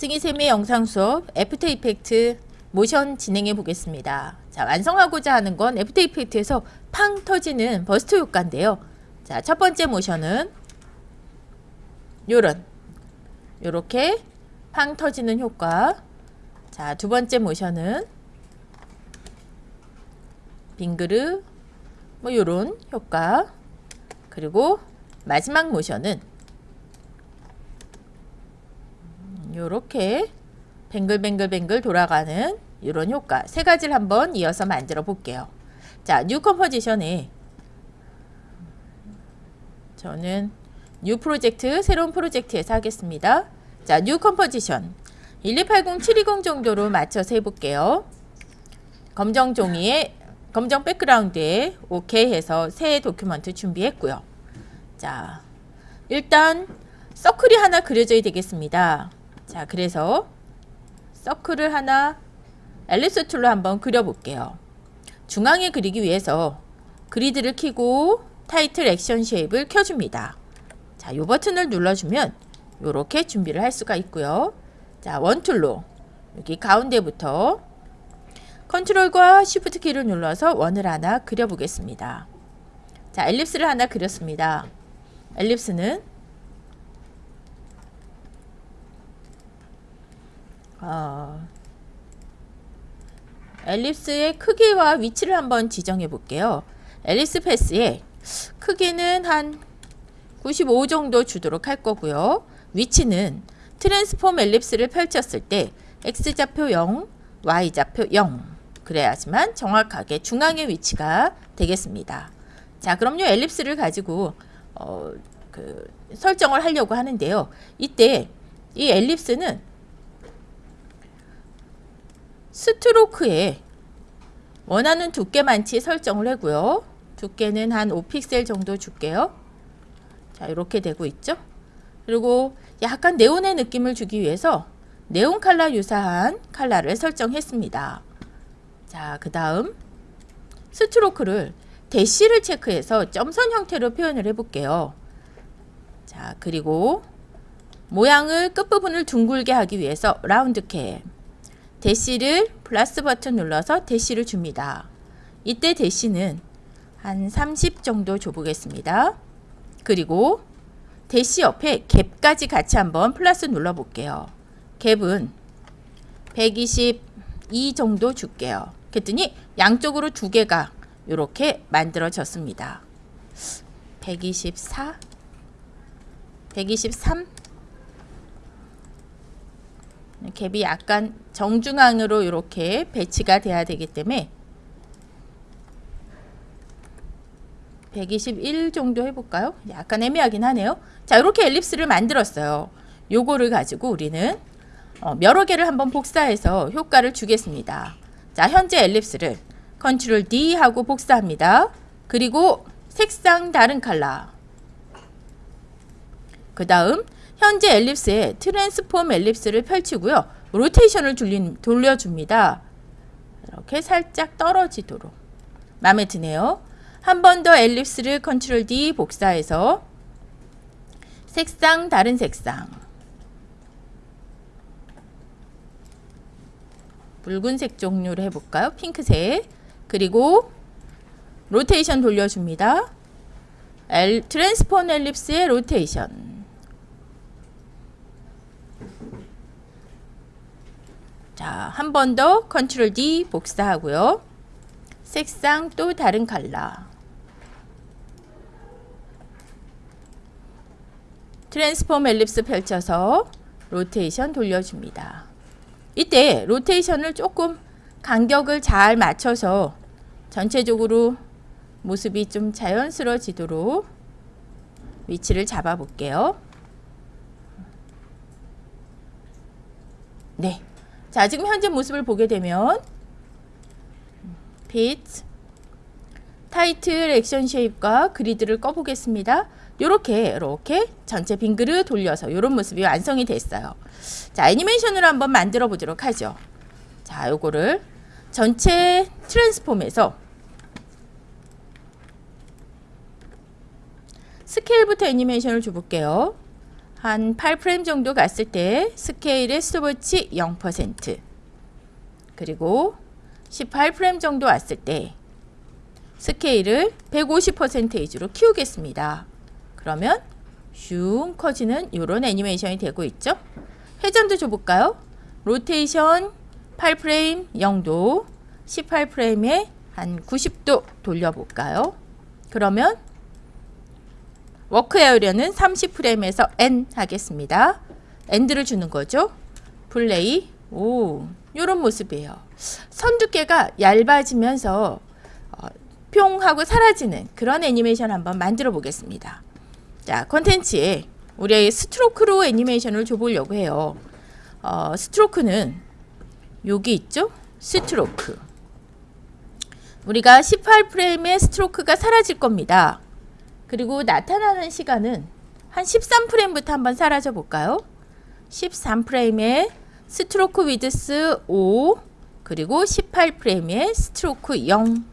승희쌤의 영상 수업 After Effects 모션 진행해 보겠습니다. 자, 완성하고자 하는 건 After Effects에서 팡 터지는 burst 효과인데요. 자, 첫 번째 모션은 요런 요렇게 팡 터지는 효과. 자, 두 번째 모션은 빙그르 뭐 요런 효과. 그리고 마지막 모션은 요렇게 뱅글뱅글뱅글 돌아가는 이런 효과 세 가지를 한번 이어서 만들어 볼게요. 자, new composition에 저는 new project 새로운 프로젝트에서 하겠습니다. 자, new composition 1280720 정도로 맞춰서 해볼게요. 검정 종이에 검정 백그라운드에 오케이 해서 새 document 준비했고요. 자, 일단 서클이 하나 그려져야 되겠습니다. 자, 그래서 서클을 하나 ellipse tool로 한번 그려볼게요. 중앙에 그리기 위해서 그리드를 키고 title action safe를 켜줍니다. 자, 이 버튼을 눌러주면 이렇게 준비를 할 수가 있고요. 자, 원 tool로 여기 가운데부터 컨트롤과 쉬프트 키를 눌러서 원을 하나 그려보겠습니다. 자, 엘립스를 하나 그렸습니다. 엘립스는 어, 엘립스의 크기와 위치를 한번 지정해 볼게요. 엘립스 패스의 크기는 한 95 정도 주도록 할 거고요. 위치는 트랜스폼 엘립스를 펼쳤을 때 X좌표 0, Y좌표 0 그래야지만 정확하게 중앙의 위치가 되겠습니다. 자 그럼요 엘립스를 가지고 어, 그 설정을 하려고 하는데요. 이때 이 엘립스는 스트로크에 원하는 두께만치 설정을 하고요. 두께는 한 5픽셀 정도 줄게요. 자 이렇게 되고 있죠. 그리고 약간 네온의 느낌을 주기 위해서 네온 칼라 유사한 칼라를 설정했습니다. 자, 그 다음 스트로크를 대시를 체크해서 점선 형태로 표현을 해볼게요. 자, 그리고 모양을 끝부분을 둥글게 하기 위해서 라운드 캡 대시를 플러스 버튼 눌러서 대시를 줍니다. 이때 대시는 한 30 정도 줘보겠습니다. 그리고 대시 옆에 갭까지 같이 한번 플러스 눌러 볼게요. 갭은 122 정도 줄게요. 그랬더니 양쪽으로 두 개가 이렇게 만들어졌습니다. 124 123 갭이 약간 정중앙으로 이렇게 배치가 돼야 되기 때문에 121 정도 해볼까요? 약간 애매하긴 하네요. 자 이렇게 ellipse를 만들었어요. 요거를 가지고 우리는 어, 여러 개를 한번 복사해서 효과를 주겠습니다. 자 현재 엘립스를 컨트롤 D 하고 복사합니다. 그리고 색상 다른 컬러 그 다음 현재 ellipse에 transform ellipse를 펼치고요. 로테이션을 돌린, 돌려줍니다. 이렇게 살짝 떨어지도록 마음에 드네요. 한 번더 엘립스를 컨트롤 D 복사해서 색상 다른 색상 붉은색 종류를 해볼까요? 핑크색 그리고 로테이션 돌려줍니다. 엘, transform ellipse의 로테이션 자, 한 번 더 control D 복사하고요. 색상 또 다른 컬러. transform ellipse 펼쳐서 로테이션 돌려줍니다. 이때 로테이션을 조금 간격을 잘 맞춰서 전체적으로 모습이 좀 자연스러워지도록 위치를 잡아 볼게요. 네. 자, 지금 현재 모습을 보게 되면 빛, 타이틀 액션 쉐입과 그리드를 꺼보겠습니다. 요렇게 이렇게 전체 빙그르 돌려서 이런 모습이 완성이 됐어요. 자 애니메이션으로 한번 만들어 보도록 하죠. 자 요거를 전체 트랜스폼에서 스케일부터 애니메이션을 줘볼게요. 한 8프레임 정도 갔을 때 스케일의 스톱워치 0% 그리고 18프레임 정도 왔을 때 스케일을 150%이지로 키우겠습니다. 그러면 슝 커지는 이런 애니메이션이 되고 있죠. 회전도 줘볼까요? 로테이션 8프레임 0도 18프레임에 한 90도 돌려볼까요? 그러면 work area는 30프레임에서 N 하겠습니다. end를 주는 거죠. 플레이 오 이런 모습이에요. 선 두께가 얇아지면서 어, 뿅 하고 사라지는 그런 애니메이션 한번 만들어 보겠습니다. 자 컨텐츠에 우리 스트로크로 애니메이션을 줘보려고 해요. 어, 스트로크는 여기 있죠? 스트로크 우리가 18프레임의 스트로크가 사라질 겁니다. 그리고 나타나는 시간은 한 13프레임부터 한번 사라져 볼까요? 13프레임에 stroke width 5 그리고 18프레임에 스트로크 0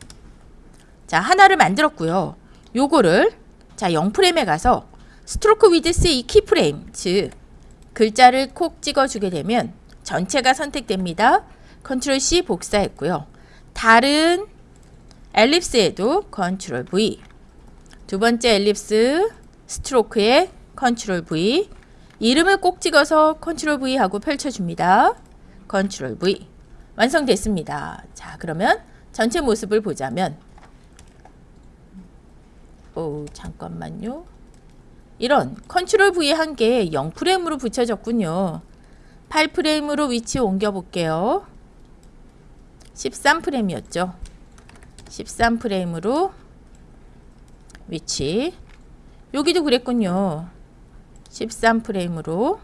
자, 하나를 만들었고요. 요거를 자, 0프레임에 가서 stroke width 이 keyframe, 즉 글자를 콕 찍어 주게 되면 전체가 선택됩니다. control C 복사했고요. 다른 엘립스에도 컨트롤 V 두 번째 엘립스 스트로크에 컨트롤 V 이름을 꼭 찍어서 control V 하고 펼쳐줍니다. control V 완성됐습니다. 자 그러면 전체 모습을 보자면 오 잠깐만요. 이런 control V 한 게 0프레임으로 붙여졌군요. 8프레임으로 위치 옮겨 볼게요. 13프레임이었죠. 13프레임으로 위치 여기도 그랬군요. 13프레임으로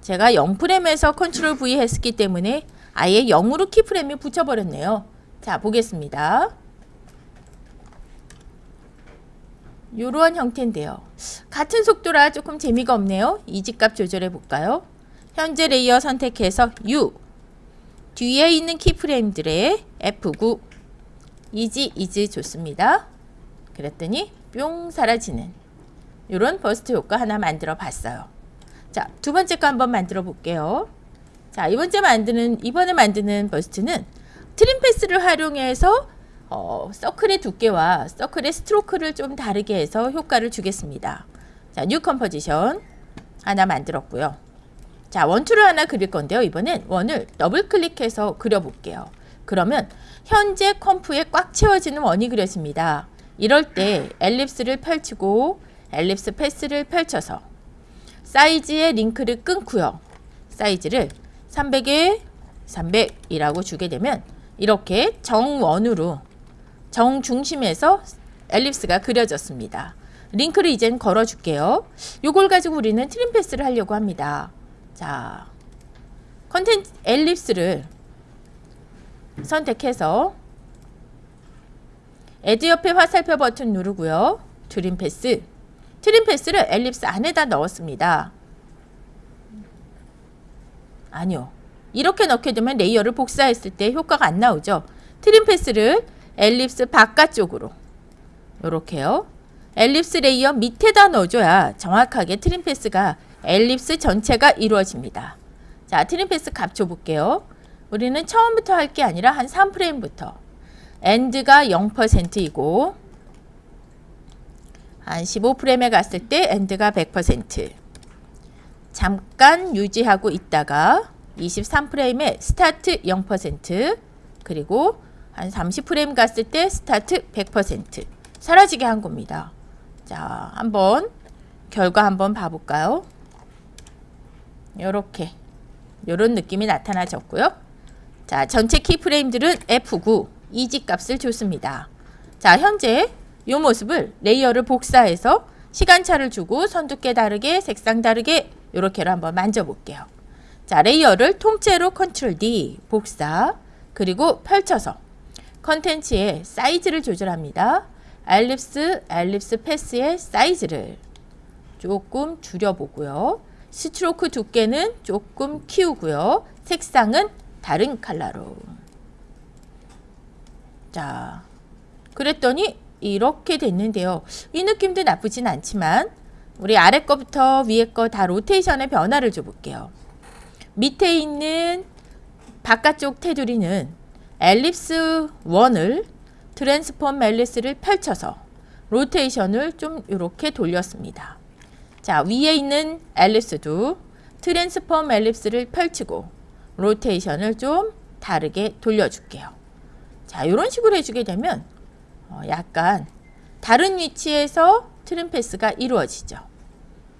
제가 0프레임에서 control V 했기 때문에 아예 0으로 keyframe을 붙여버렸네요. 자 보겠습니다. 이러한 형태인데요. 같은 속도라 조금 재미가 없네요. easy값 조절해 볼까요? 현재 레이어 선택해서 U 뒤에 있는 키프레임들의 F9 이지 이지 좋습니다. 그랬더니 뿅 사라지는 이런 burst 효과 하나 만들어 봤어요. 자, 두 번째 거 한번 만들어 볼게요. 자, 이번째 만드는 이번에 만드는 burst는 trim path를 활용해서 어, 서클의 두께와 서클의 stroke를 좀 다르게 해서 효과를 주겠습니다. 자, new composition 하나 만들었고요. 자, 원 tool을 하나 그릴 건데요. 이번엔 원을 더블 클릭해서 그려볼게요. 그러면 현재 comp에 꽉 채워지는 원이 그려집니다. 이럴 때 ellipse를 펼치고 ellipse path를 펼쳐서 사이즈의 링크를 끊고요. 사이즈를 300에 300이라고 주게 되면 이렇게 정원으로 정중심에서 ellipse가 그려졌습니다. 링크를 이젠 걸어줄게요. 이걸 가지고 우리는 trim path를 하려고 합니다. 자, contents ellipse를 선택해서 add 옆에 화살표 버튼 누르고요. trim path. Trim path를 ellipse 안에다 넣었습니다. 아니요. 이렇게 넣게 되면 레이어를 복사했을 때 효과가 안 나오죠. trim path를 ellipse 바깥쪽으로 이렇게요. ellipse 레이어 밑에다 넣어줘야 정확하게 trim path가 ellipse 전체가 이루어집니다. 자, trim path 값 줘볼게요. 우리는 처음부터 할 게 아니라 한 3프레임부터 end가 0%이고 한 15프레임에 갔을 때 end가 100% 잠깐 유지하고 있다가 23프레임에 start 0% 그리고 한 30프레임 갔을 때 start 100% 사라지게 한 겁니다. 자, 한번 결과 한번 봐볼까요? 요렇게 요런 느낌이 나타나졌고요. 자, 전체 keyframe들은 F9 easy 값을 줬습니다. 자, 현재 이 모습을 레이어를 복사해서 시간차를 주고 선두께 다르게 색상 다르게 이렇게로 한번 만져볼게요. 자, 레이어를 통째로 control D 복사 그리고 펼쳐서 contents의 사이즈를 조절합니다. ellipse, ellipse path의 사이즈를 조금 줄여보고요. stroke 두께는 조금 키우고요. 색상은 다른 컬러로. 자, 그랬더니 이렇게 됐는데요. 이 느낌도 나쁘진 않지만 우리 아래 거부터 위에 거 다 rotation의 변화를 줘볼게요. 밑에 있는 바깥쪽 테두리는 ellipse 1을 transform ellipse를 펼쳐서 rotation을 좀 이렇게 돌렸습니다. 자 위에 있는 ellipse도 transform ellipse를 펼치고 rotation을 좀 다르게 돌려줄게요. 자 이런 식으로 해주게 되면 어, 약간 다른 위치에서 trim path가 이루어지죠.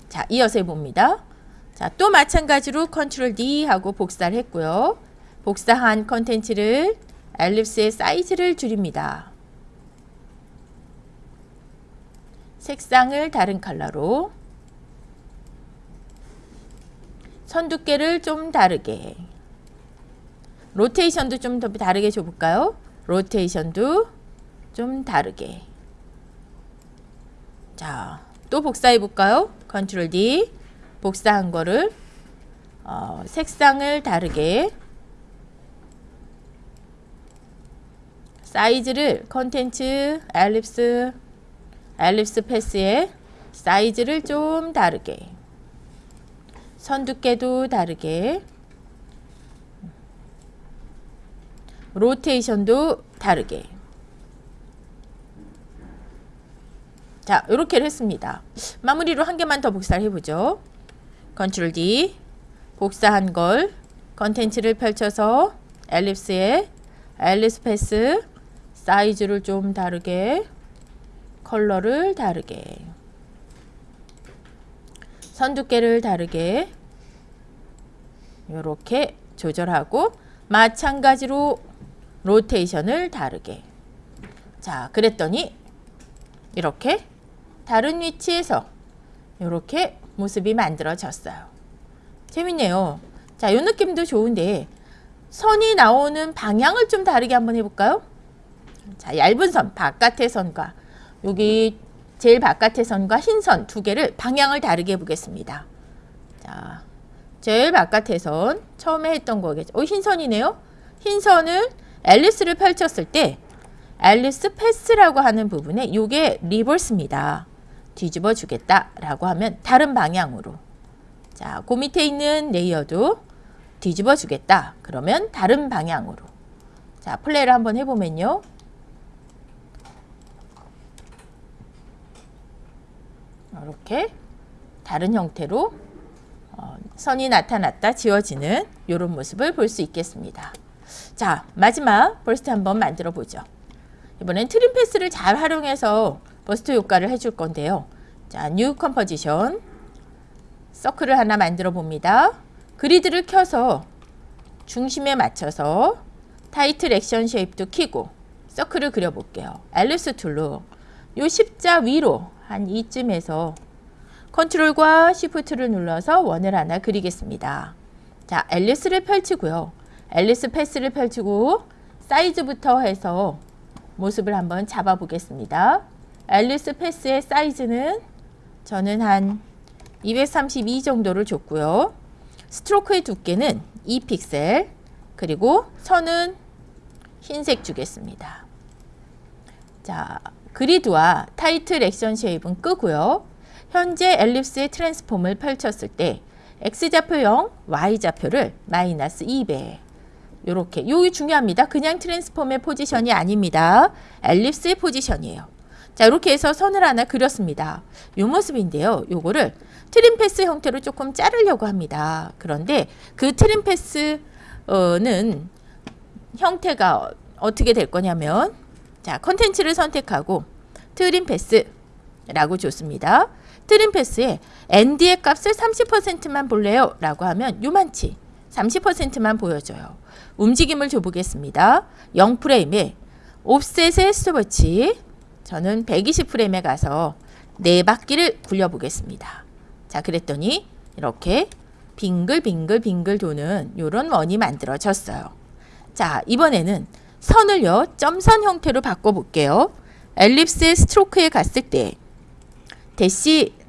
자 이어서 해봅니다. 자 또 마찬가지로 control D 하고 복사를 했고요. 복사한 contents를 엘립스의 사이즈를 줄입니다. 색상을 다른 컬러로 선 두께를 좀 다르게 로테이션도 좀 더 다르게 줘볼까요? 로테이션도 좀 다르게. 자, 또 복사해 볼까요? 컨트롤 D. 복사한 거를 어, 색상을 다르게. 사이즈를 컨텐츠 엘립스 엘립스 패스의 사이즈를 좀 다르게. 선 두께도 다르게 로테이션도 다르게. 자 이렇게 했습니다. 마무리로 한 개만 더 복사를 해보죠. control D 복사한 걸 contents를 펼쳐서 ellipse에 ellipse path 사이즈를 좀 다르게 컬러를 다르게 선 두께를 다르게 이렇게 조절하고 마찬가지로 rotation을 다르게 자 그랬더니 이렇게 다른 위치에서 이렇게 모습이 만들어졌어요 재밌네요 자이 느낌도 좋은데 선이 나오는 방향을 좀 다르게 한번 해볼까요 자, 얇은 선, 바깥의 선과 여기 제일 바깥의 선과 흰 선 두 개를 방향을 다르게 해보겠습니다. 자, 제일 바깥의 선 처음에 했던 거겠죠. 어, 흰 선이네요. 흰 선을 ellipse를 펼쳤을 때 ellipse path라고 하는 부분에 이게 reverse입니다. 뒤집어 주겠다 라고 하면 다른 방향으로 자, 그 밑에 있는 레이어도 뒤집어 주겠다. 그러면 다른 방향으로 자, 플레이를 한번 해보면요. 이렇게 다른 형태로 어, 선이 나타났다 지워지는 이런 모습을 볼 수 있겠습니다. 자 마지막 burst 한번 만들어 보죠. 이번엔 trim path를 잘 활용해서 burst 효과를 해줄 건데요. 자, new composition 서클을 하나 만들어 봅니다. 그리드를 켜서 중심에 맞춰서 title action safe도 키고 서클을 그려볼게요. ellipse tool로 요 십자 위로 한 이쯤에서 control과 shift를 눌러서 원을 하나 그리겠습니다. 자, ellipse를 펼치고요. ellipse path를 펼치고 사이즈부터 해서 모습을 한번 잡아 보겠습니다. ellipse path의 사이즈는 저는 한 232 정도를 줬고요. stroke의 두께는 2픽셀 그리고 선은 흰색 주겠습니다. 자, 그리드와 title action safe은 끄고요. 현재 ellipse의 transform을 펼쳤을 때 X좌표 0, Y좌표를 마이너스 2배 요렇게 요게 중요합니다. 그냥 transform의 position이 아닙니다. ellipse의 position이에요. 자 이렇게 해서 선을 하나 그렸습니다. 요 모습인데요. 요거를 trim path 형태로 조금 자르려고 합니다. 그런데 그 trim path는 형태가 어떻게 될 거냐면 자, 컨텐츠를 선택하고 trim path라고 줬습니다. 트림 패스에 ND의 값을 30%만 볼래요? 라고 하면 요만치 30%만 보여줘요. 움직임을 줘보겠습니다. 0프레임에 offset의 스톱워치 저는 120프레임에 가서 네 바퀴를 굴려보겠습니다. 자 그랬더니 이렇게 빙글빙글 빙글 도는 이런 원이 만들어졌어요. 자 이번에는 선을요 점선 형태로 바꿔볼게요. ellipse의 stroke에 갔을 때 대시 즉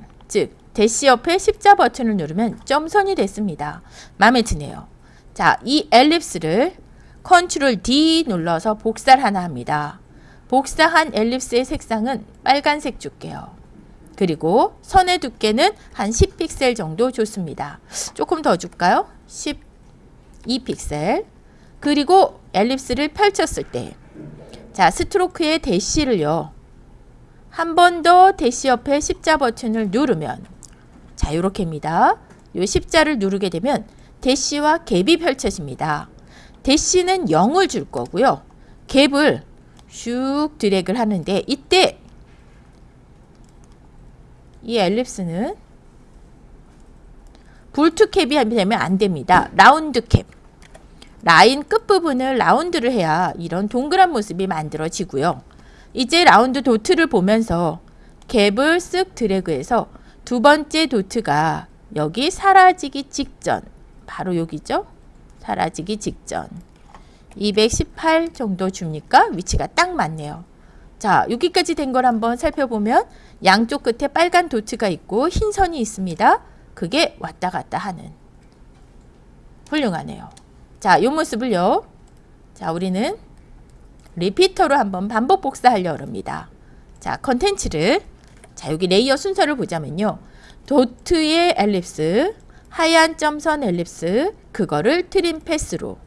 대시 옆에 십자 버튼을 누르면 점선이 됐습니다. 마음에 드네요. 자, 이 엘립스를 컨트롤 D 눌러서 복사를 하나 합니다. 복사한 ellipse의 색상은 빨간색 줄게요. 그리고 선의 두께는 한 10픽셀 정도 좋습니다. 조금 더 줄까요? 12픽셀. 그리고 엘립스를 펼쳤을 때 자, 스트로크의 대시를요. 한 번 더 대시 옆에 십자 버튼을 누르면 자, 요렇게입니다. 요 십자를 누르게 되면 대시와 갭이 펼쳐집니다. 대시는 0을 줄 거고요. 갭을 슉 드래그를 하는데 이때 이 ellipse는 butt cap이 되면 안 됩니다. round cap. 라인 끝부분을 round를 해야 이런 동그란 모습이 만들어지고요. 이제 round dot를 보면서 gap을 쓱 드래그해서 두 번째 dot가 여기 사라지기 직전 바로 여기죠. 사라지기 직전 218 정도 줍니까? 위치가 딱 맞네요. 자 여기까지 된 걸 한번 살펴보면 양쪽 끝에 빨간 dot가 있고 흰 선이 있습니다. 그게 왔다 갔다 하는 훌륭하네요. 자, 이 모습을요. 자, 우리는 repeater로 한번 반복 복사하려고 합니다. 자, 컨텐츠를 자, 여기 레이어 순서를 보자면요. dot의 ellipse, 하얀 점선 ellipse, 그거를 trim path로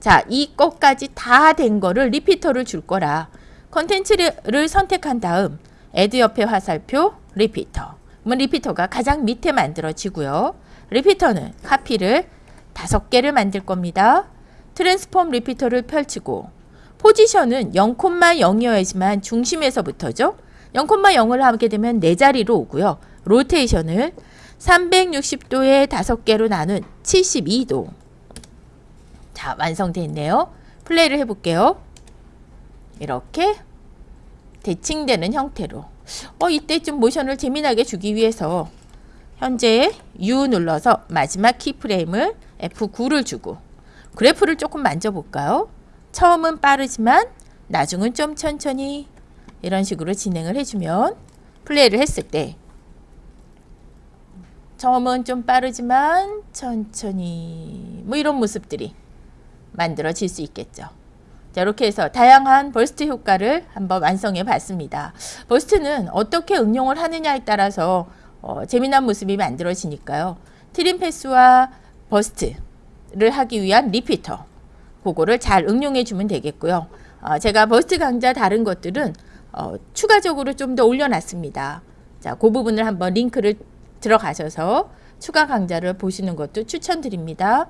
자, 이 것까지 다 된 거를 repeater를 줄 거라 컨텐츠를 선택한 다음 add 옆에 화살표 repeater 그러면 repeater가 가장 밑에 만들어지고요. repeater는 카피를 다섯 개를 만들 겁니다. transform repeater를 펼치고 포지션은 0,0이어야지만 중심에서부터죠. 0,0을 하게 되면 네 자리로 오고요. 로테이션을 360도에 다섯 개로 나눈 72도. 자, 완성되어 있네요. 플레이를 해볼게요. 이렇게 대칭되는 형태로 어 이때쯤 모션을 재미나게 주기 위해서 현재 U 눌러서 마지막 키프레임을 F9를 주고 그래프를 조금 만져볼까요? 처음은 빠르지만 나중은 좀 천천히 이런 식으로 진행을 해주면 플레이를 했을 때 처음은 좀 빠르지만 천천히 뭐 이런 모습들이 만들어질 수 있겠죠. 자, 이렇게 해서 다양한 burst 효과를 한번 완성해 봤습니다. burst는 어떻게 응용을 하느냐에 따라서 어, 재미난 모습이 만들어지니까요. trim path와 burst를 하기 위한 repeater 그거를 잘 응용해 주면 되겠고요. 어, 제가 burst 강좌 다른 것들은 어, 추가적으로 좀 더 올려놨습니다. 자, 그 부분을 한번 링크를 들어가셔서 추가 강좌를 보시는 것도 추천드립니다.